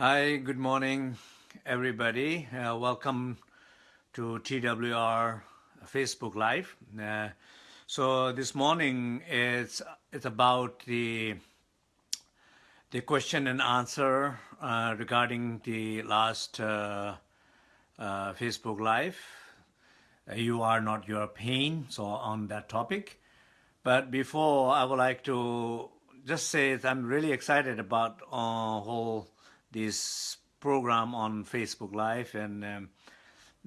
Hi, good morning, everybody. Uh, welcome to TWR Facebook Live. Uh, so this morning it's it's about the the question and answer uh, regarding the last uh, uh, Facebook Live. Uh, you are not your pain. So on that topic. But before I would like to just say that I'm really excited about uh, whole this program on Facebook Live. And um,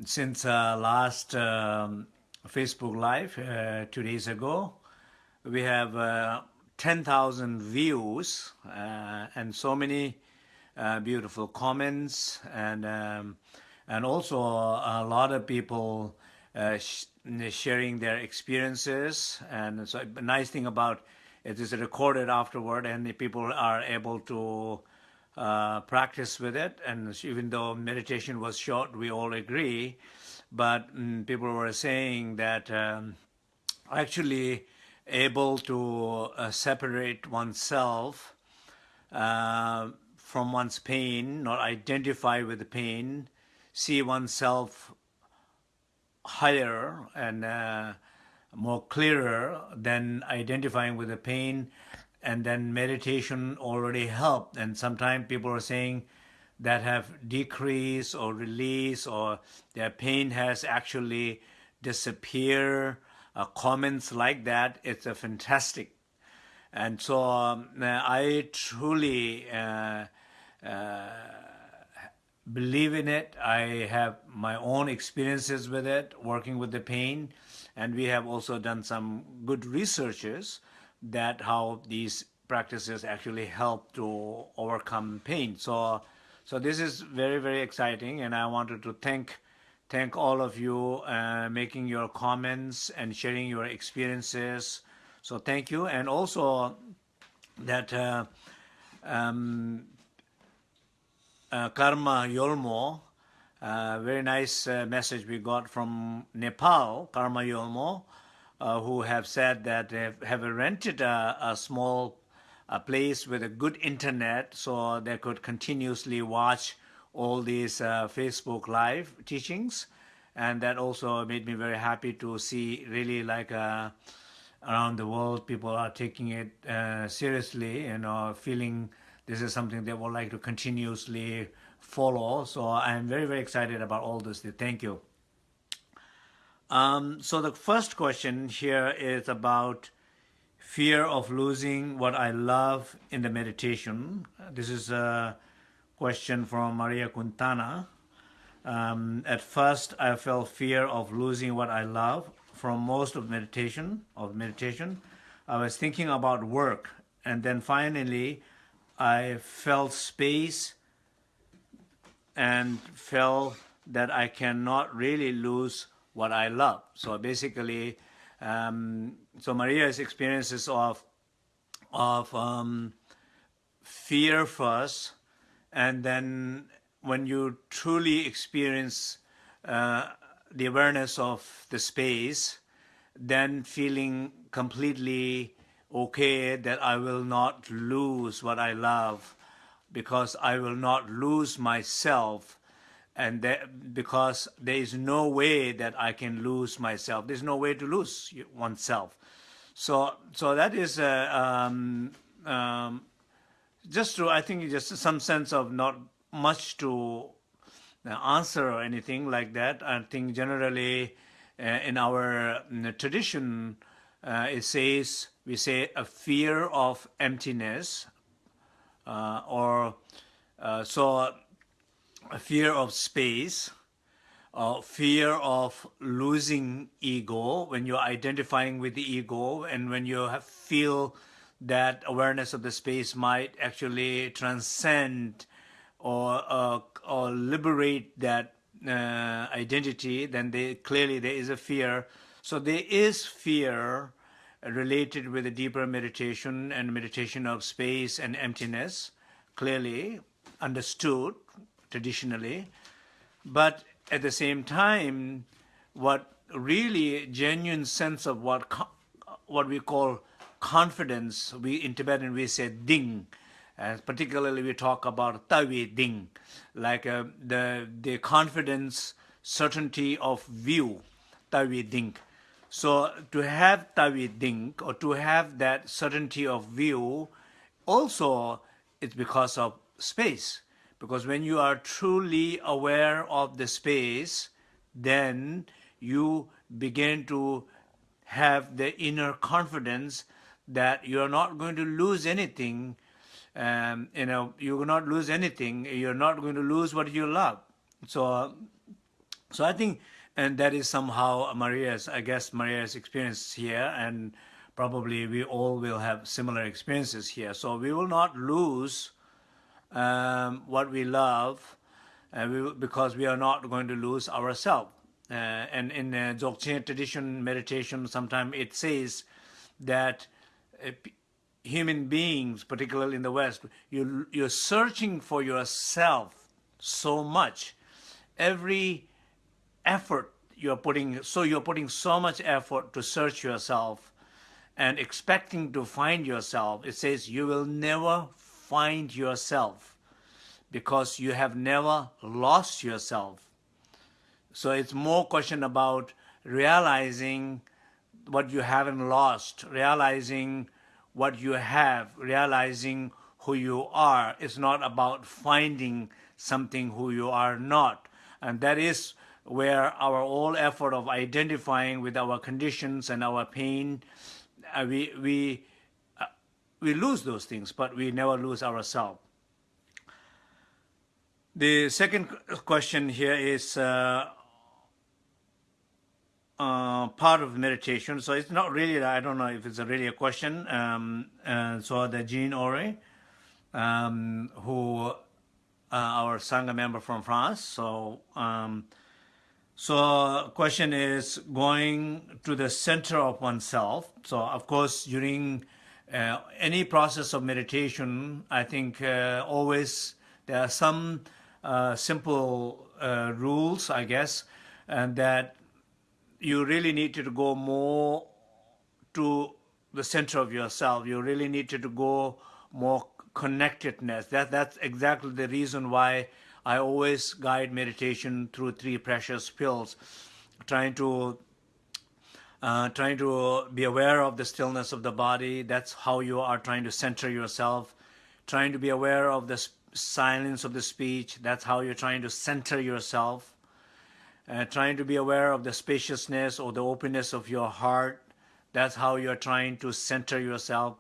since uh, last um, Facebook Live uh, two days ago, we have uh, 10,000 views uh, and so many uh, beautiful comments and um, and also a lot of people uh, sh sharing their experiences. And so nice thing about it is recorded afterward and the people are able to uh, practice with it. And even though meditation was short, we all agree. But mm, people were saying that um, actually able to uh, separate oneself uh, from one's pain, not identify with the pain, see oneself higher and uh, more clearer than identifying with the pain and then meditation already helped. And sometimes people are saying that have decreased or released or their pain has actually disappeared. Uh, comments like that, it's a fantastic. And so um, I truly uh, uh, believe in it. I have my own experiences with it, working with the pain. And we have also done some good researches that how these practices actually help to overcome pain. So, so this is very, very exciting. And I wanted to thank, thank all of you uh, making your comments and sharing your experiences. So thank you. And also that uh, um, uh, Karma Yolmo, uh, very nice uh, message we got from Nepal, Karma Yolmo, uh, who have said that they have, have rented a, a small a place with a good internet so they could continuously watch all these uh, Facebook live teachings. And that also made me very happy to see really like uh, around the world people are taking it uh, seriously you know feeling this is something they would like to continuously follow. So I'm very very excited about all this. Thank you um, so the first question here is about fear of losing what I love in the meditation. This is a question from Maria Quintana. Um, at first, I felt fear of losing what I love from most of meditation. Of meditation, I was thinking about work, and then finally, I felt space and felt that I cannot really lose what I love. So basically, um, so Maria's experiences of of um, fear first, and then when you truly experience uh, the awareness of the space, then feeling completely okay that I will not lose what I love because I will not lose myself and that, because there is no way that I can lose myself. There's no way to lose oneself. So, so that is uh, um, um, just to, I think, just some sense of not much to uh, answer or anything like that. I think generally uh, in our tradition, uh, it says, we say a fear of emptiness uh, or uh, so a fear of space, uh, fear of losing ego when you're identifying with the ego and when you have, feel that awareness of the space might actually transcend or, uh, or liberate that uh, identity, then they, clearly there is a fear. So there is fear related with a deeper meditation and meditation of space and emptiness, clearly understood traditionally. But at the same time, what really genuine sense of what what we call confidence, we in Tibetan we say ding, and particularly we talk about tawi ding, like uh, the the confidence, certainty of view, tawi ding. So to have tawi ding or to have that certainty of view, also it's because of space. Because when you are truly aware of the space, then you begin to have the inner confidence that you're not going to lose anything. Um, you know, you will not lose anything. You're not going to lose what you love. So, so I think, and that is somehow Maria's, I guess Maria's experience here, and probably we all will have similar experiences here. So we will not lose um, what we love uh, we, because we are not going to lose ourselves. Uh, and in uh, Dzogchen tradition meditation, sometimes it says that uh, human beings, particularly in the West, you, you're searching for yourself so much. Every effort you're putting, so you're putting so much effort to search yourself and expecting to find yourself. It says you will never find yourself because you have never lost yourself. So it's more question about realizing what you haven't lost, realizing what you have, realizing who you are. It's not about finding something who you are not. And that is where our whole effort of identifying with our conditions and our pain, uh, we, we, we lose those things, but we never lose ourselves. The second question here is uh, uh, part of meditation. So it's not really, I don't know if it's a really a question. Um, so the Jean Ore, um, who uh, our Sangha member from France. So, um, so question is going to the center of oneself. So of course, during uh, any process of meditation, I think uh, always there are some uh, simple uh, rules, I guess, and that you really need to go more to the center of yourself. You really need to go more connectedness. That that's exactly the reason why I always guide meditation through three precious pills, trying to uh, trying to be aware of the stillness of the body. That's how you are trying to center yourself. Trying to be aware of the silence of the speech. That's how you're trying to center yourself. Uh, trying to be aware of the spaciousness or the openness of your heart. That's how you're trying to center yourself.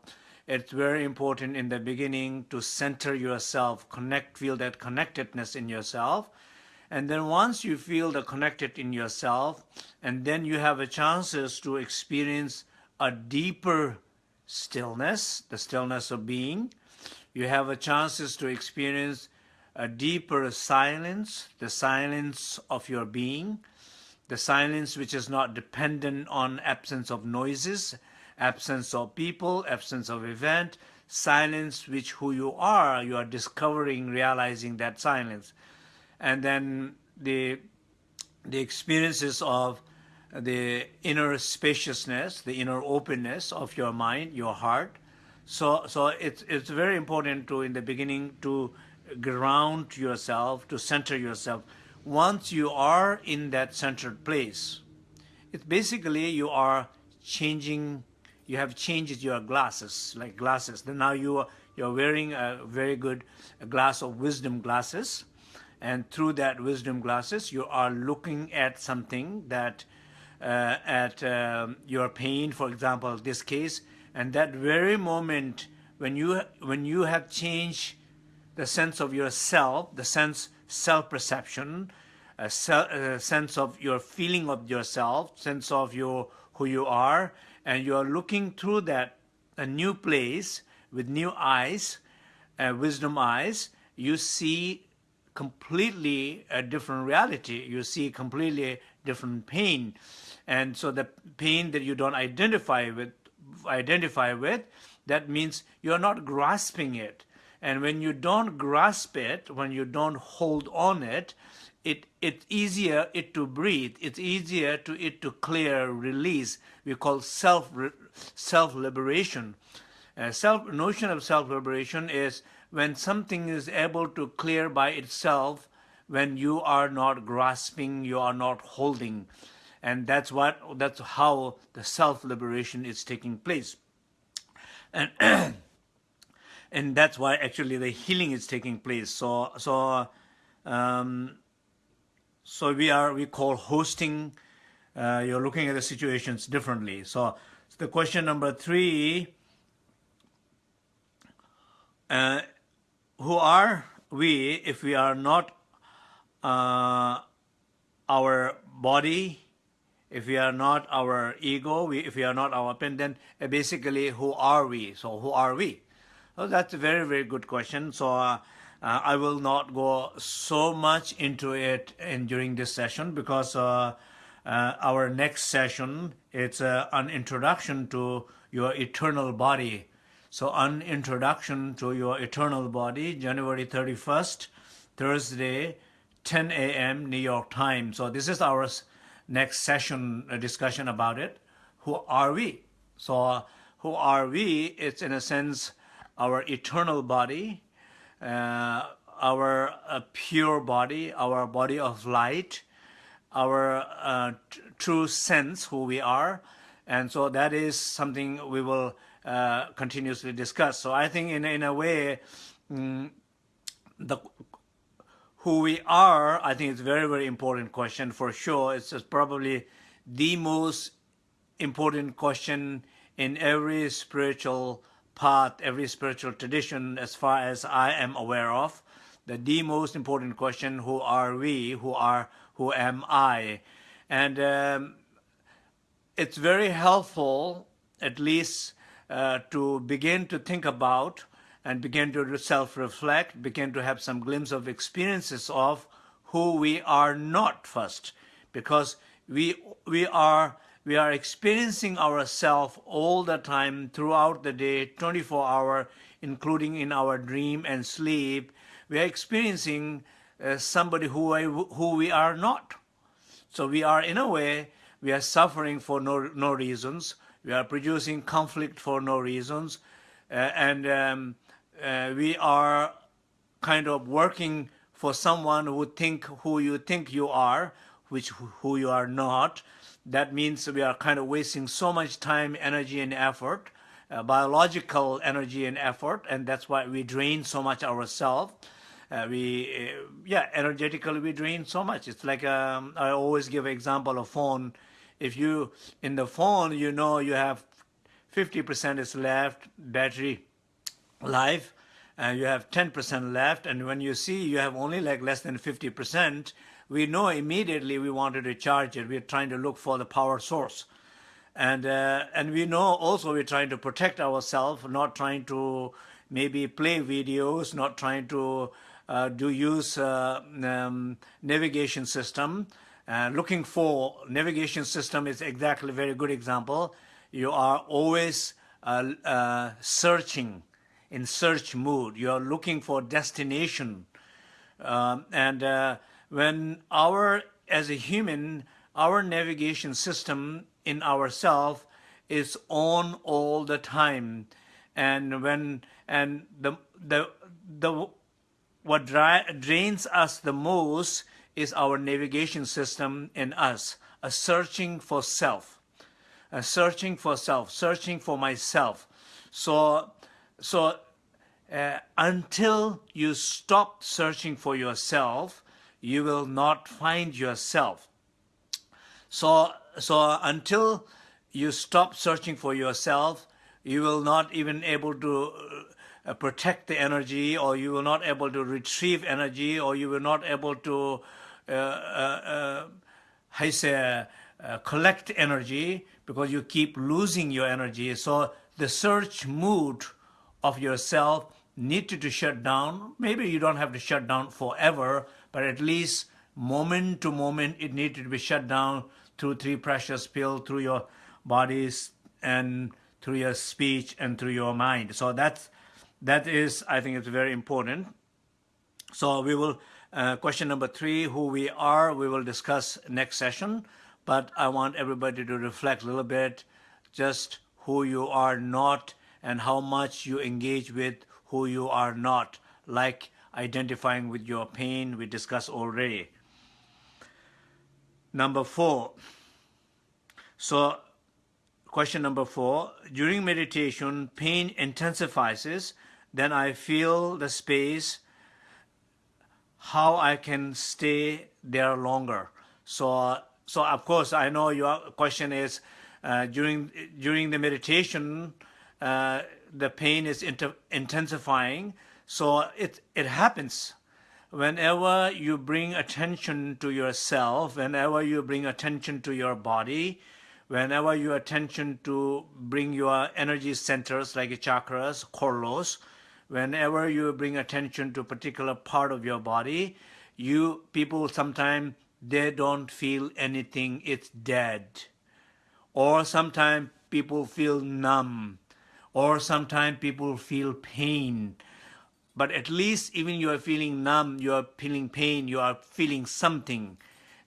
It's very important in the beginning to center yourself, connect, feel that connectedness in yourself. And then once you feel the connected in yourself, and then you have a chances to experience a deeper stillness, the stillness of being, you have a chances to experience a deeper silence, the silence of your being, the silence which is not dependent on absence of noises, absence of people, absence of event, silence which who you are, you are discovering, realizing that silence. And then the, the experiences of the inner spaciousness, the inner openness of your mind, your heart, so, so it's, it's very important to, in the beginning, to ground yourself, to center yourself. Once you are in that centered place, it's basically you are changing, you have changed your glasses, like glasses. Then now you are, you're wearing a very good glass of wisdom glasses. And through that wisdom glasses, you are looking at something that, uh, at um, your pain, for example, this case, and that very moment when you, when you have changed the sense of yourself, the sense self-perception, a, a, sense of your feeling of yourself, sense of your who you are, and you are looking through that a new place with new eyes, uh, wisdom eyes, you see completely a different reality. You see completely different pain. And so the pain that you don't identify with identify with, that means you're not grasping it. And when you don't grasp it, when you don't hold on it, it it's easier it to breathe. It's easier to it to clear, release. We call self self liberation. Uh, self notion of self-liberation is when something is able to clear by itself when you are not grasping, you are not holding. And that's what that's how the self-liberation is taking place. And and that's why actually the healing is taking place. So so um, so we are we call hosting. Uh, you're looking at the situations differently. So, so the question number three: uh, Who are we if we are not uh, our body? If we are not our ego, we, if we are not our pen, then uh, basically who are we? So who are we? Well, that's a very very good question. So. Uh, uh, I will not go so much into it in during this session because uh, uh, our next session it's uh, an introduction to your eternal body. So an introduction to your eternal body, January 31st, Thursday, 10 a.m. New York time. So this is our next session discussion about it. Who are we? So who are we? It's in a sense our eternal body, uh, our uh, pure body, our body of light, our uh, true sense, who we are. And so that is something we will uh, continuously discuss. So I think in, in a way, mm, the who we are, I think it's a very, very important question for sure. It's probably the most important question in every spiritual path, every spiritual tradition, as far as I am aware of, the, the most important question, who are we, who are, who am I? And um, it's very helpful, at least, uh, to begin to think about and begin to self-reflect, begin to have some glimpse of experiences of who we are not first, because we, we are we are experiencing ourselves all the time throughout the day, 24 hour, including in our dream and sleep. We are experiencing uh, somebody who, I, who we are not. So we are, in a way, we are suffering for no, no reasons. We are producing conflict for no reasons. Uh, and um, uh, we are kind of working for someone who think who you think you are, which who you are not that means we are kind of wasting so much time, energy, and effort, uh, biological energy and effort, and that's why we drain so much ourselves. Uh, we, uh, yeah, energetically we drain so much. It's like um, I always give example of phone. If you in the phone, you know you have 50% is left battery life, and you have 10% left, and when you see you have only like less than 50%, we know immediately we wanted to charge it. We're trying to look for the power source. And, uh, and we know also we're trying to protect ourselves, not trying to maybe play videos, not trying to uh, do use uh, um, navigation system. Uh, looking for navigation system is exactly a very good example. You are always uh, uh, searching in search mood. You are looking for destination. Um, and when our, as a human, our navigation system in ourself is on all the time. And when, and the, the, the, what drains us the most is our navigation system in us, a searching for self, a searching for self, searching for myself. So, so uh, until you stop searching for yourself, you will not find yourself. So, so until you stop searching for yourself, you will not even able to uh, protect the energy or you will not able to retrieve energy or you will not able to uh, uh, uh, say, collect energy because you keep losing your energy. So the search mood of yourself needed to shut down. Maybe you don't have to shut down forever, but at least moment to moment it needed to be shut down through three precious pills, through your bodies and through your speech and through your mind. So that's, that is, I think it's very important. So we will, uh, question number three, who we are, we will discuss next session, but I want everybody to reflect a little bit just who you are not and how much you engage with who you are not, like identifying with your pain we discussed already. Number four. So question number four, during meditation, pain intensifies, then I feel the space, how I can stay there longer. So, so of course, I know your question is, uh, during, during the meditation, uh, the pain is intensifying, so it, it happens whenever you bring attention to yourself, whenever you bring attention to your body, whenever you attention to bring your energy centers like chakras, corlos, whenever you bring attention to a particular part of your body, you people sometimes they don't feel anything, it's dead. Or sometimes people feel numb, or sometimes people feel pain but at least even you are feeling numb, you are feeling pain, you are feeling something.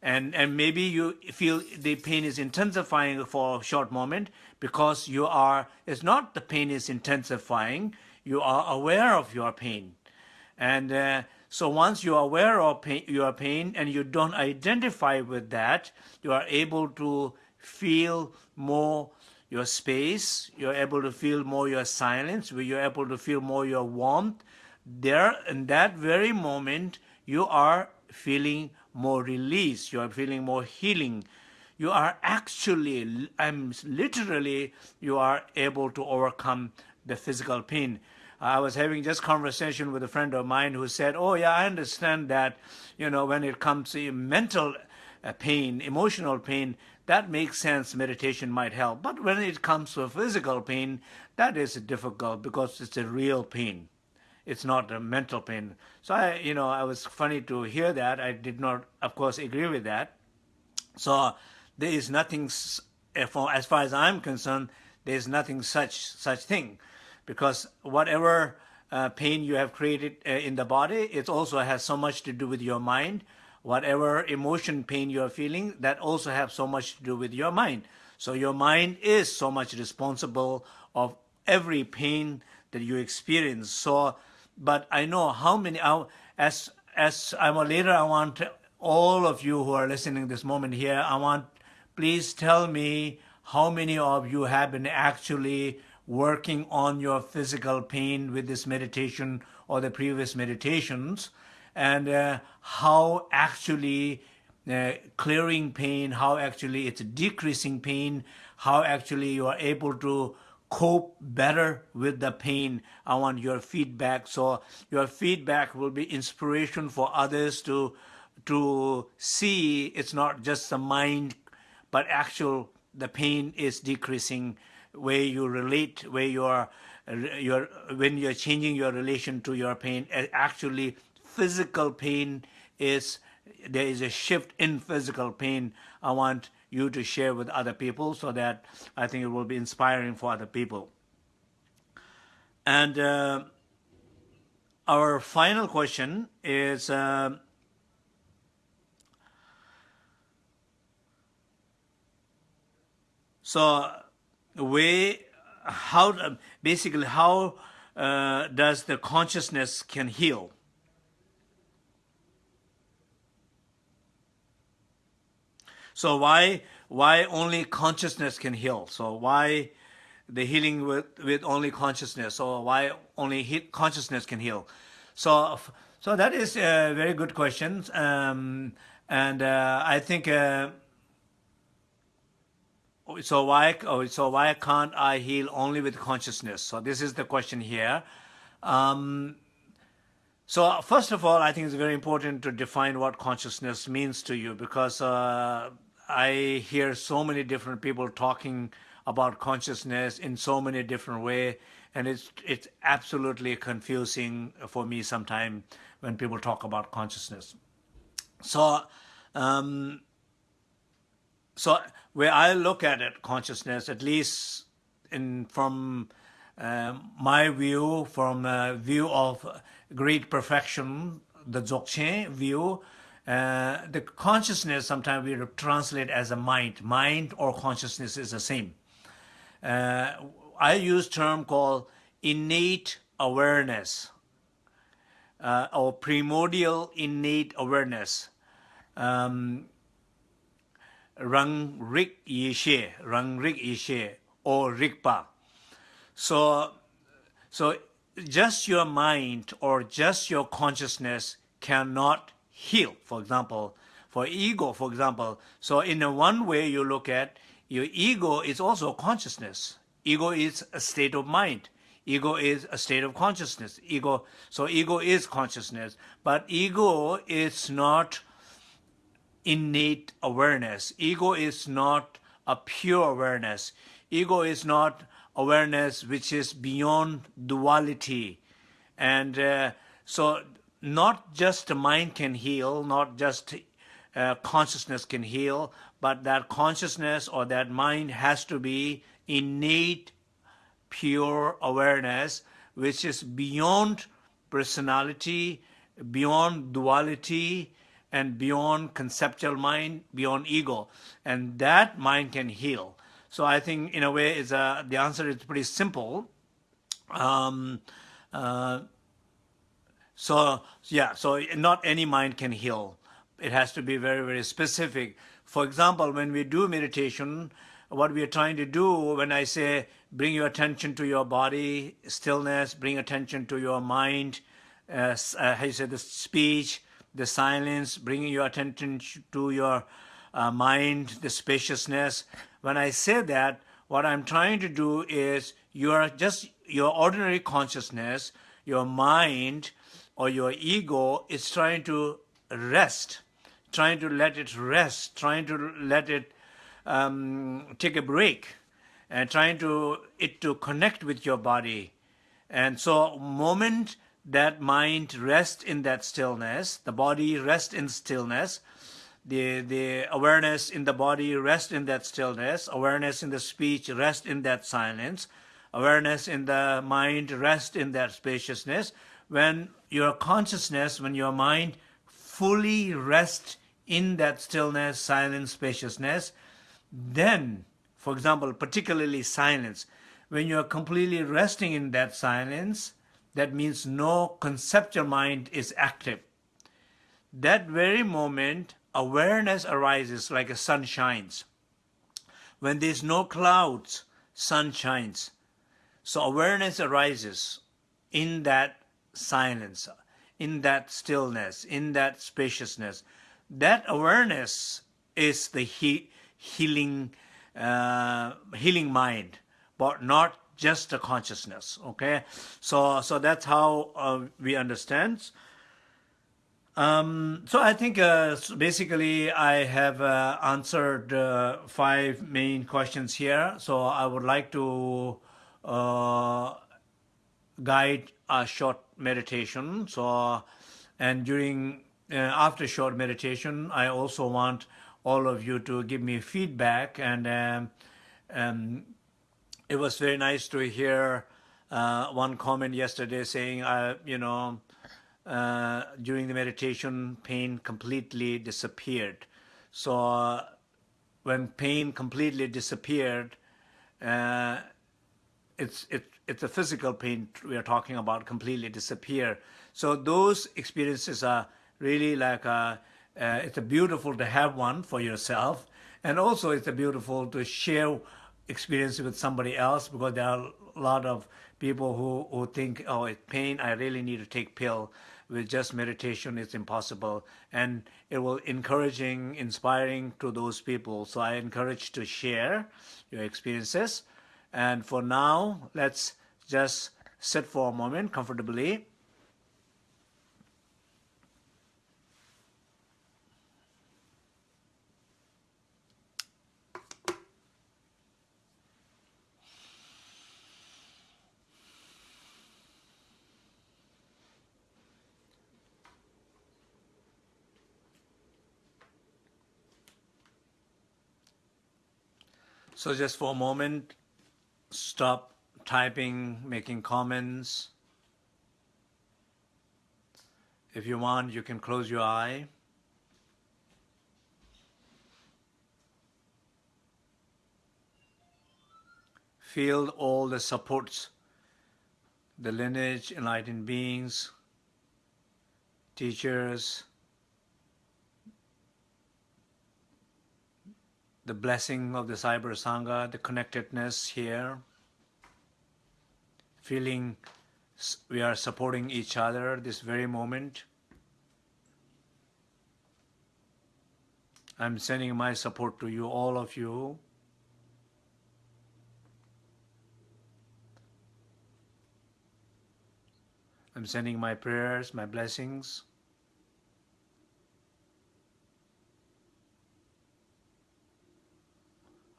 And, and maybe you feel the pain is intensifying for a short moment because you are, it's not the pain is intensifying, you are aware of your pain. And uh, so once you are aware of pain, your pain and you don't identify with that, you are able to feel more your space, you're able to feel more your silence, you're able to feel more your warmth, there in that very moment you are feeling more release you are feeling more healing. You are actually i'm literally you are able to overcome the physical pain i was having just conversation with a friend of mine who said oh yeah i understand that you know when it comes to mental uh, pain emotional pain that makes sense meditation might help but when it comes to physical pain that is difficult because it's a real pain it's not a mental pain. So I, you know, I was funny to hear that. I did not, of course, agree with that. So there is nothing, as far as I'm concerned, there is nothing such such thing, because whatever uh, pain you have created uh, in the body, it also has so much to do with your mind. Whatever emotion pain you are feeling, that also have so much to do with your mind. So your mind is so much responsible of every pain that you experience. So but I know how many, as, as I'm a leader, I want all of you who are listening this moment here, I want, please tell me how many of you have been actually working on your physical pain with this meditation or the previous meditations and uh, how actually uh, clearing pain, how actually it's decreasing pain, how actually you are able to cope better with the pain. I want your feedback. So your feedback will be inspiration for others to to see it's not just the mind, but actual the pain is decreasing where you relate, where you are, you're, when you're changing your relation to your pain, actually physical pain is, there is a shift in physical pain. I want you to share with other people so that I think it will be inspiring for other people. And uh, our final question is uh, so we how basically how uh, does the consciousness can heal So why why only consciousness can heal? So why the healing with, with only consciousness? Or why only he, consciousness can heal? So so that is a very good question, um, and uh, I think. Uh, so why oh, so why can't I heal only with consciousness? So this is the question here. Um, so first of all, I think it's very important to define what consciousness means to you because uh, I hear so many different people talking about consciousness in so many different ways, and it's it's absolutely confusing for me sometimes when people talk about consciousness. So, um, so where I look at it, consciousness, at least in from uh, my view, from a view of great perfection, the Dzogchen view, uh, the consciousness sometimes we translate as a mind. Mind or consciousness is the same. Uh, I use term called innate awareness uh, or primordial innate awareness. Um, Rang Rik Yishe, Rang Rik Yishe, or Rigpa. So, so just your mind or just your consciousness cannot heal. For example, for ego, for example. So in a one way you look at, your ego is also consciousness. Ego is a state of mind. Ego is a state of consciousness. Ego, so ego is consciousness, but ego is not innate awareness. Ego is not a pure awareness. Ego is not awareness which is beyond duality. And uh, so not just the mind can heal, not just uh, consciousness can heal, but that consciousness or that mind has to be innate pure awareness which is beyond personality, beyond duality, and beyond conceptual mind, beyond ego. And that mind can heal. So I think in a way is a, the answer is pretty simple. Um, uh, so yeah, so not any mind can heal. It has to be very, very specific. For example, when we do meditation, what we are trying to do when I say bring your attention to your body, stillness, bring attention to your mind, uh, uh, how you say the speech, the silence, bringing your attention to your uh, mind, the spaciousness. When I say that, what I'm trying to do is your just your ordinary consciousness, your mind or your ego is trying to rest, trying to let it rest, trying to let it um, take a break and trying to it to connect with your body. And so moment that mind rests in that stillness, the body rests in stillness, the, the awareness in the body rests in that stillness, awareness in the speech rests in that silence, awareness in the mind rests in that spaciousness. When your consciousness, when your mind fully rests in that stillness, silence, spaciousness, then, for example, particularly silence, when you're completely resting in that silence, that means no conceptual mind is active. That very moment, awareness arises like a sun shines. When there's no clouds, sun shines. So awareness arises in that silence, in that stillness, in that spaciousness. That awareness is the heat healing, uh, healing mind, but not just the consciousness. Okay, so so that's how uh, we understand. Um, so I think uh, basically I have uh, answered uh, five main questions here. So I would like to uh, guide a short meditation. So and during uh, after short meditation, I also want all of you to give me feedback. And um, um, it was very nice to hear uh, one comment yesterday saying, uh, you know, uh, during the meditation, pain completely disappeared. So uh, when pain completely disappeared, uh, it's, it, it's a physical pain we are talking about completely disappear. So those experiences are really like a, uh, it's a beautiful to have one for yourself. And also it's a beautiful to share experience with somebody else because there are a lot of people who, who think, oh, it's pain, I really need to take pill. With just meditation, it's impossible. And it will encouraging, inspiring to those people. So I encourage to share your experiences. And for now, let's just sit for a moment comfortably. So just for a moment, stop typing, making comments. If you want, you can close your eye. feel all the supports, the lineage, enlightened beings, teachers, the blessing of the Cyber Sangha, the connectedness here, feeling we are supporting each other this very moment. I'm sending my support to you, all of you. I'm sending my prayers, my blessings.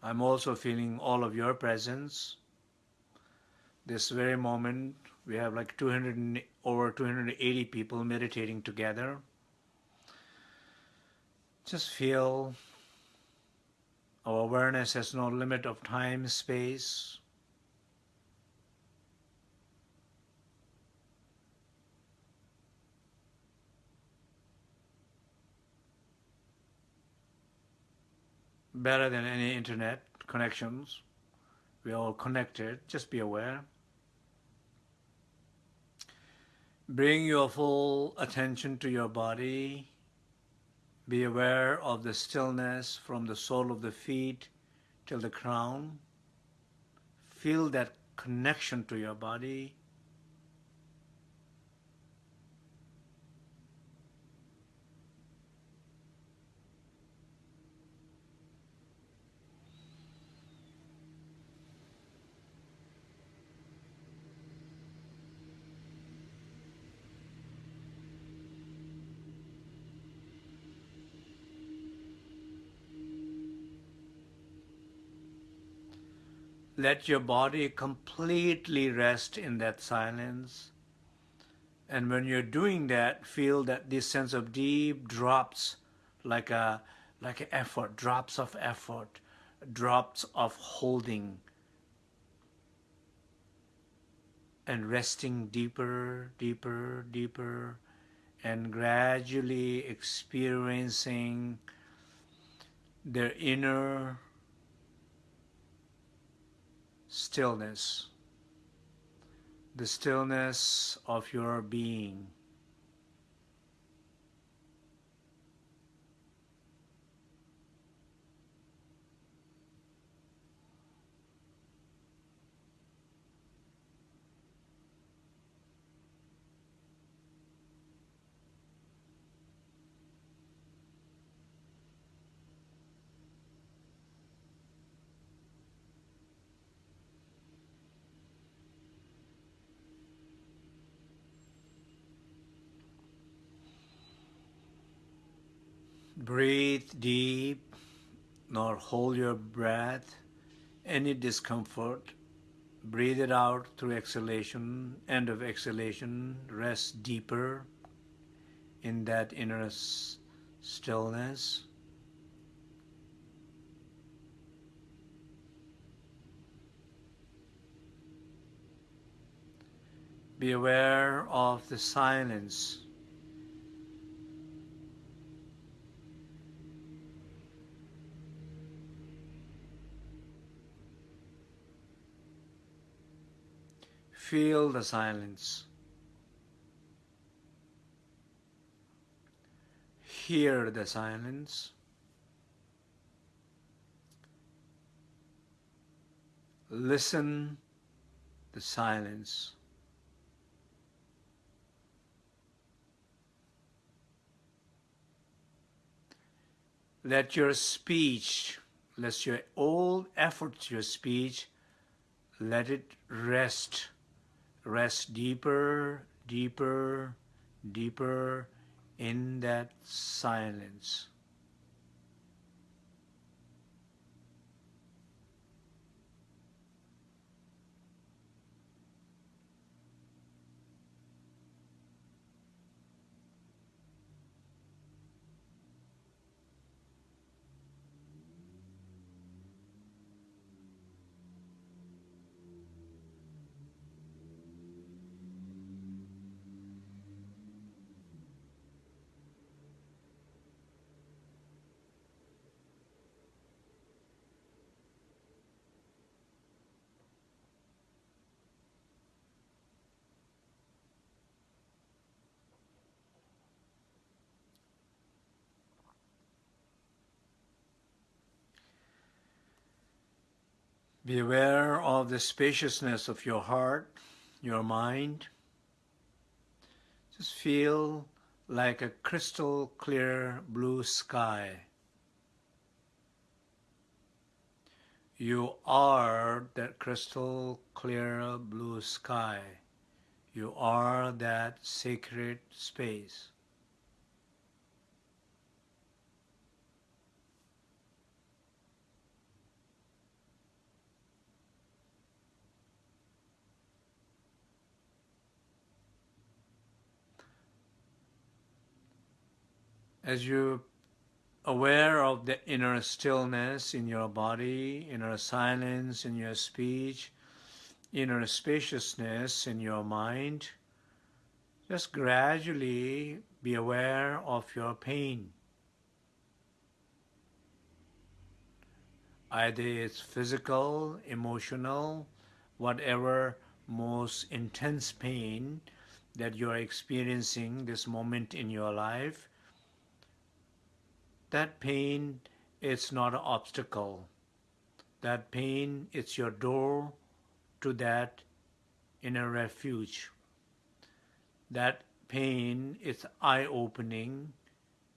I'm also feeling all of your presence. This very moment, we have like 200, over 280 people meditating together. Just feel our awareness has no limit of time, space. Better than any internet connections. We're all connected, just be aware. Bring your full attention to your body. Be aware of the stillness from the sole of the feet till the crown. Feel that connection to your body. Let your body completely rest in that silence. And when you're doing that, feel that this sense of deep drops like a like an effort, drops of effort, drops of holding and resting deeper, deeper, deeper, and gradually experiencing their inner stillness, the stillness of your being. Breathe deep, nor hold your breath. Any discomfort, breathe it out through exhalation. End of exhalation, rest deeper in that inner stillness. Be aware of the silence Feel the silence. Hear the silence. Listen the silence. Let your speech, let your all efforts, your speech, let it rest rest deeper, deeper, deeper in that silence. Be aware of the spaciousness of your heart, your mind. Just feel like a crystal clear blue sky. You are that crystal clear blue sky. You are that sacred space. As you are aware of the inner stillness in your body, inner silence in your speech, inner spaciousness in your mind, just gradually be aware of your pain. Either it's physical, emotional, whatever most intense pain that you are experiencing this moment in your life, that pain is not an obstacle. That pain is your door to that inner refuge. That pain is eye-opening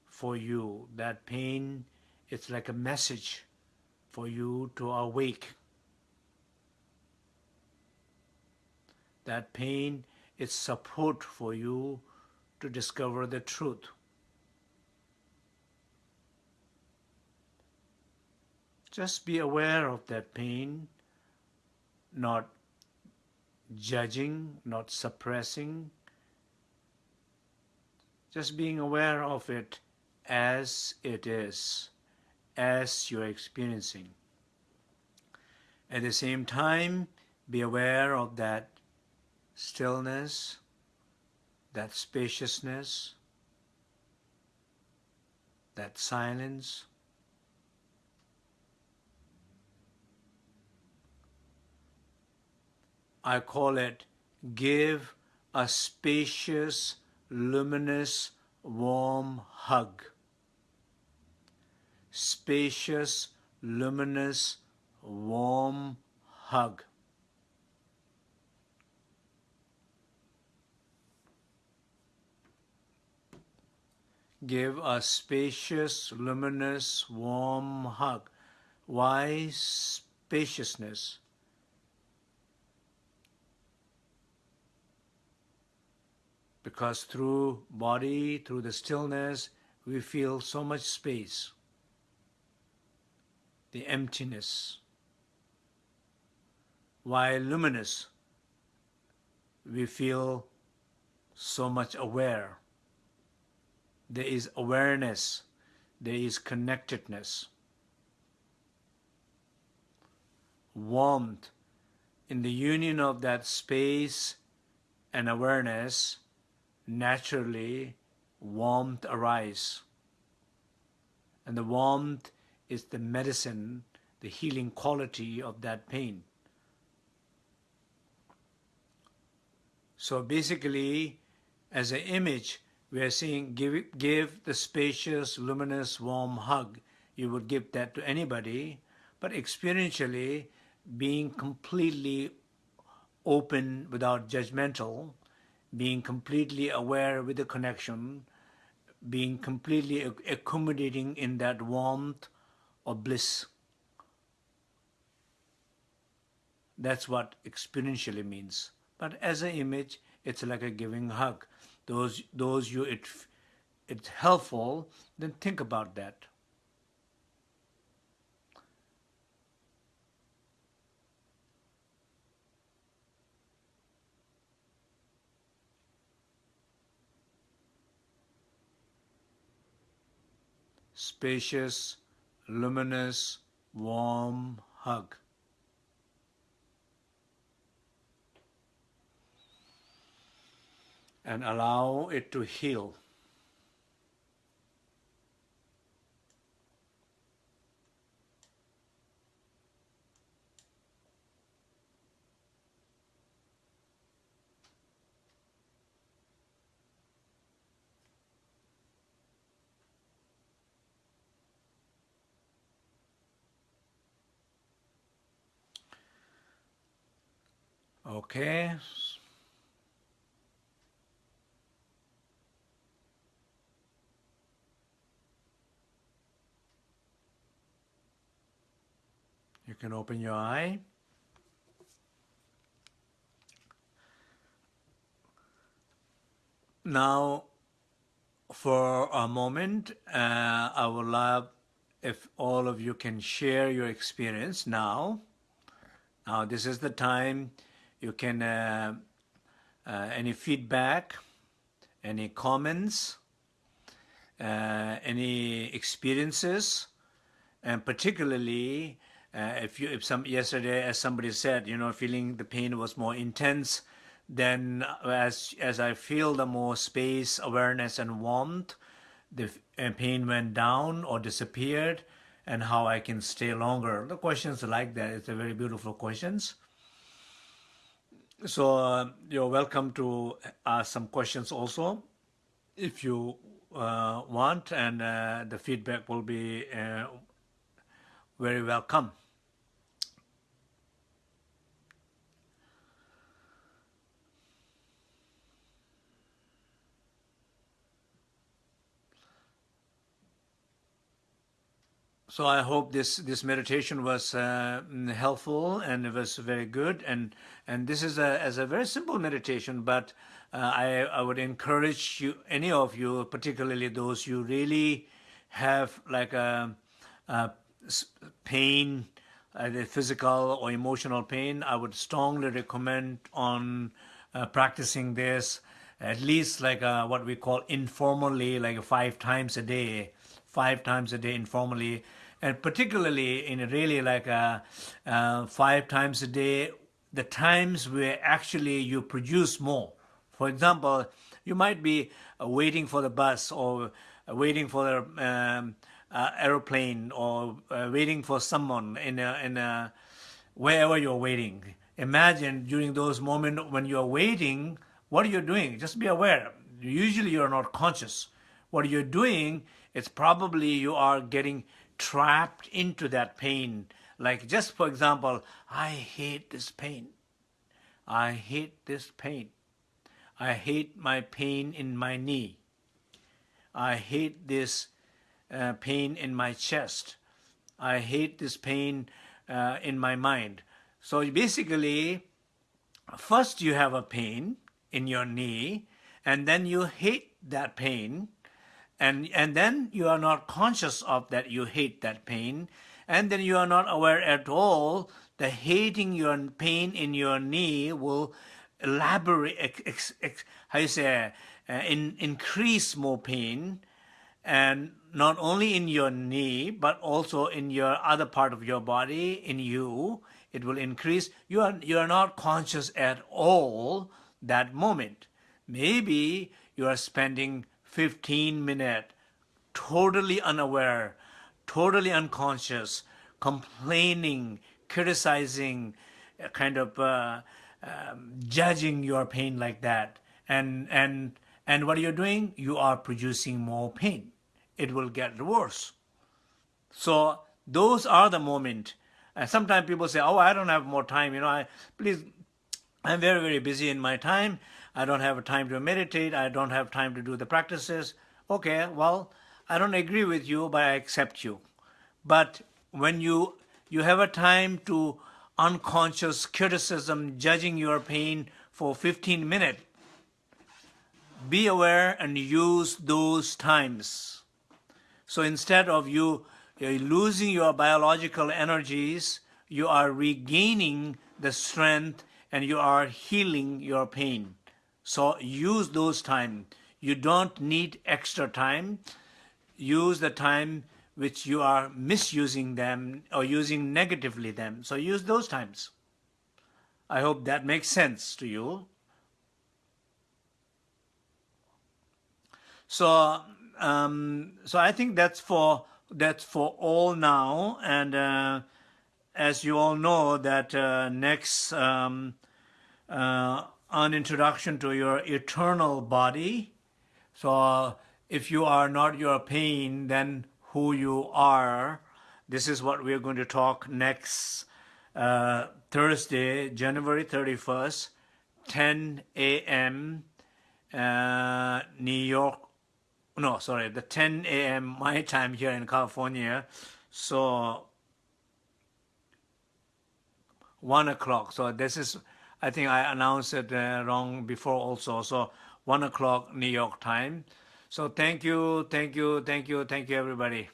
for you. That pain is like a message for you to awake. That pain is support for you to discover the truth. Just be aware of that pain, not judging, not suppressing, just being aware of it as it is, as you're experiencing. At the same time, be aware of that stillness, that spaciousness, that silence, I call it give a spacious, luminous, warm hug. Spacious, luminous, warm hug. Give a spacious, luminous, warm hug. Why spaciousness? Because through body, through the stillness, we feel so much space, the emptiness. While luminous, we feel so much aware. There is awareness, there is connectedness. Warmth, in the union of that space and awareness, naturally warmth arise. And the warmth is the medicine, the healing quality of that pain. So basically, as an image, we are saying give, give the spacious, luminous, warm hug. You would give that to anybody, but experientially, being completely open without judgmental, being completely aware with the connection, being completely accommodating in that warmth of bliss. That's what experientially means. But as an image, it's like a giving hug. Those, those you it, it's helpful, then think about that. Spacious, luminous, warm hug. And allow it to heal. Okay. You can open your eye. Now, for a moment, uh, I would love if all of you can share your experience now. Now, this is the time you can, uh, uh, any feedback, any comments, uh, any experiences, and particularly uh, if you, if some yesterday, as somebody said, you know, feeling the pain was more intense, then as as I feel the more space, awareness, and warmth, the uh, pain went down or disappeared, and how I can stay longer. The questions like that, it's a very beautiful questions. So uh, you're welcome to ask some questions also, if you uh, want, and uh, the feedback will be uh, very welcome. So I hope this this meditation was uh, helpful and it was very good and and this is a as a very simple meditation but uh, I I would encourage you any of you particularly those who really have like a, a pain either physical or emotional pain I would strongly recommend on uh, practicing this at least like a, what we call informally like five times a day five times a day informally. And particularly in really like a, uh, five times a day, the times where actually you produce more. For example, you might be uh, waiting for the bus or uh, waiting for the um, uh, aeroplane or uh, waiting for someone in a, in a, wherever you're waiting. Imagine during those moments when you're waiting, what are you doing? Just be aware. Usually you're not conscious. What you're doing, it's probably you are getting trapped into that pain. Like just for example, I hate this pain. I hate this pain. I hate my pain in my knee. I hate this uh, pain in my chest. I hate this pain uh, in my mind. So basically, first you have a pain in your knee, and then you hate that pain, and, and then you are not conscious of that you hate that pain. And then you are not aware at all the hating your pain in your knee will elaborate, ex, ex, how you say, uh, in, increase more pain. And not only in your knee, but also in your other part of your body, in you, it will increase. You are, you are not conscious at all that moment. Maybe you are spending 15 minutes, totally unaware, totally unconscious, complaining, criticizing, uh, kind of uh, um, judging your pain like that. And, and, and what are you're doing, you are producing more pain. It will get worse. So those are the moment. And sometimes people say, oh, I don't have more time. You know, I, please, I'm very, very busy in my time. I don't have time to meditate, I don't have time to do the practices. Okay, well, I don't agree with you, but I accept you. But when you you have a time to unconscious criticism, judging your pain for 15 minutes, be aware and use those times. So instead of you losing your biological energies, you are regaining the strength and you are healing your pain. So use those time. You don't need extra time. Use the time which you are misusing them or using negatively them. So use those times. I hope that makes sense to you. So, um, so I think that's for that's for all now. And uh, as you all know, that uh, next um, uh, an introduction to your eternal body. So if you are not your pain, then who you are. This is what we're going to talk next uh, Thursday, January 31st, 10 a.m. Uh, New York. No, sorry, the 10 a.m. my time here in California. So one o'clock. So this is, I think I announced it uh, wrong before also. So one o'clock New York time. So thank you, thank you, thank you, thank you, everybody.